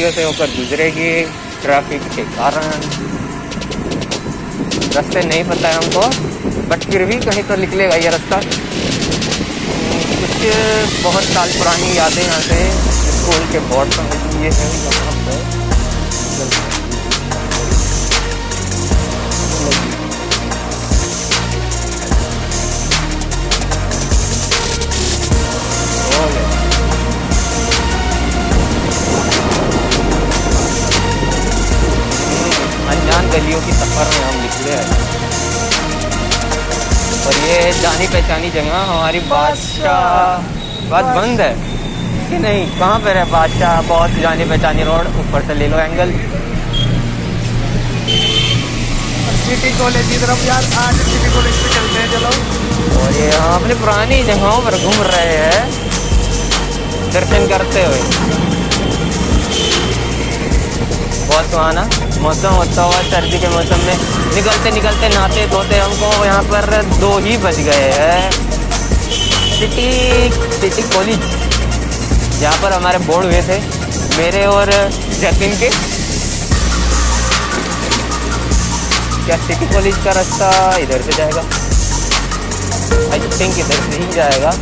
गलियों से होकर गुजरेगी ट्रैफ़िक के कारण। रास्ते नहीं पता है हमको बट फिर भी कहीं तो निकलेगा ये रास्ता। कुछ बहुत साल पुरानी यादें यहाँ से स्कूल के बोर्ड पर ये है यहाँ पर गलियों की सफ़र में हम निकले हैं। और ये जानी पहचानी जगह हमारी बादशाह बात बंद है कि नहीं? कहाँ पर है बादशाह? बहुत जानी पहचानी रोड ऊपर से ले लो एंगल सिटी कॉलेज की तरफ़ यार आज सिटी कॉलेज पे चलते हैं चलो। और ये हम अपनी पुरानी जगहों पर घूम रहे हैं। दर्शन करते हुए। बहुत सुहाना। मौसम होता हुआ, सर्दी के मौसम में। निकलते निकलते नहाते धोते हमको यहाँ पर दो ही बज गए हैं। सिटी सिटी कॉलेज, जहाँ पर हमारे बोर्ड हुए थे, मेरे और जतिन के। क्या सिटी कॉलेज का रास्ता इधर से जाएगा? आई थिंक इधर से ही जाएगा।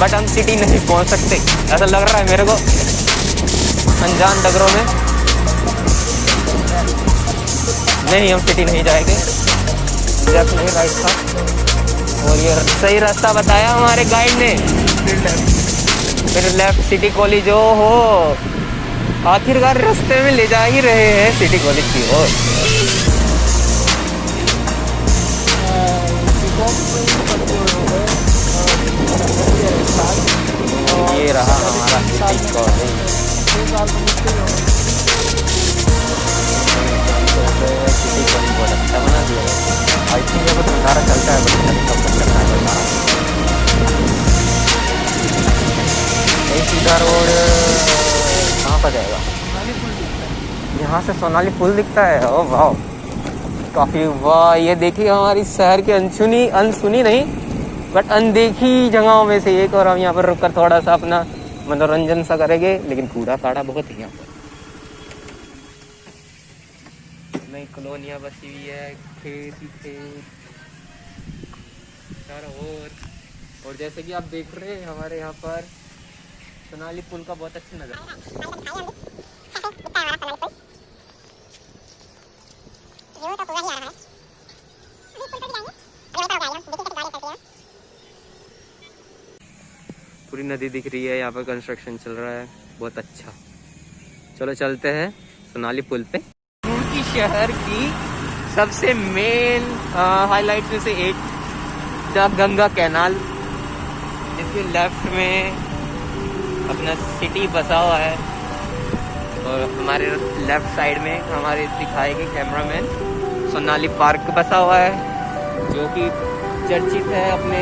बट हम सिटी नहीं पहुँच सकते, ऐसा लग रहा है मेरे को। अनजान डगरों में। नहीं, हम सिटी नहीं जाएँगे। लेफ़्ट नहीं राइट था। और ये सही रास्ता बताया हमारे गाइड ने। फिर लेफ़्ट सिटी कॉलेज ओ हो आखिरकार रास्ते में ले जा ही रहे हैं सिटी कॉलेज की ओर। ये रहा हमारा सिटी कॉलेज से सोनाली पुल दिखता है। ओ वाह काफ़ी, वाह, ये देखिए हमारी शहर की अनसुनी अनसुनी नहीं, बट अनदेखी जगहों में से एक और हम यहाँ पर रुककर थोड़ा सा अपना मनोरंजन सा करेंगे, लेकिन कूड़ा काड़ा बहुत है यहाँ पर। नई कॉलोनियाँ बसी हुई है, खेत ही खेत ओर। और जैसे कि आप देख रहे हैं, हमारे यहाँ पर सोनाली पुल का बहुत अच्छा नज़र। नदी दिख रही है, यहाँ पर कंस्ट्रक्शन चल रहा है। बहुत अच्छा। चलो चलते हैं सोनाली पुल पे। रुड़की शहर की सबसे मेन हाईलाइट में से एक, द गंगा कैनाल इसके लेफ़्ट में अपना सिटी बसा हुआ है और हमारे लेफ़्ट साइड में हमारे दिखाएगी कैमरामैन सोनाली पार्क बसा हुआ है, जो कि चर्चित है अपने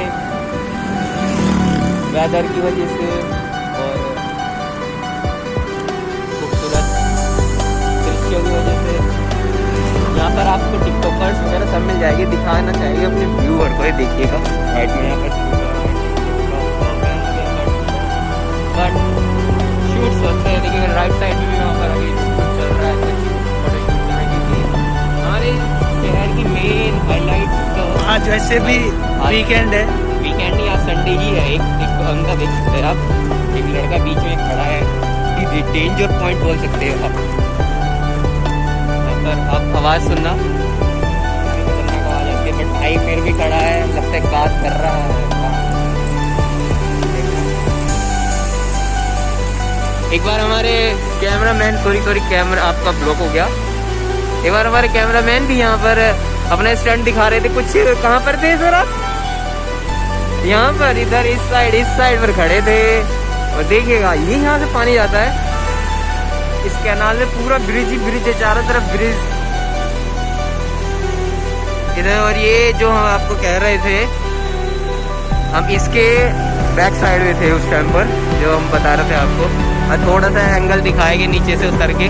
वेदर की वजह से और खूबसूरत दृश्यों की वजह से। यहाँ पर आपको टिकटॉकर्स वगैरह सब मिल जाएगी दिखाना चाहिए अपने व्यूअर को देखिएगा। राइट में यहाँ पर बट शूट्स होते हैं लेकिन राइट साइड में भी वहाँ पर अभी चल रहा है लिए हमारे शहर की मेन हाईलाइट तो आज वैसे भी वीकेंड है। वीकेंड या संडे ही है, एक एक अंदर देख सकते हैं आप। एक लड़का बीच में खड़ा है। डेंजर पॉइंट बोल सकते हो आप। पर आप आवाज़ सुनना। भाई फिर भी खड़ा है लगता है बात कर रहा है। एक बार हमारे कैमरामैन सॉरी सॉरी कैमरा आपका ब्लॉक हो गया। एक बार हमारे कैमरामैन भी यहाँ पर अपना स्टंट दिखा रहे थे। कुछ कहाँ पर थे सर आप? यहाँ पर इधर इस साइड इस साइड पर खड़े थे। और देखिएगा, ये यहाँ से पानी जाता है। इस कैनाल में पूरा ब्रिज ही ब्रिज है, चारों तरफ़ ब्रिज इधर और ये जो हम आपको कह रहे थे, हम इसके बैक साइड में थे उस टाइम पर, जो हम बता रहे थे आपको। और थोड़ा सा एंगल दिखाएँगे नीचे से उतर के।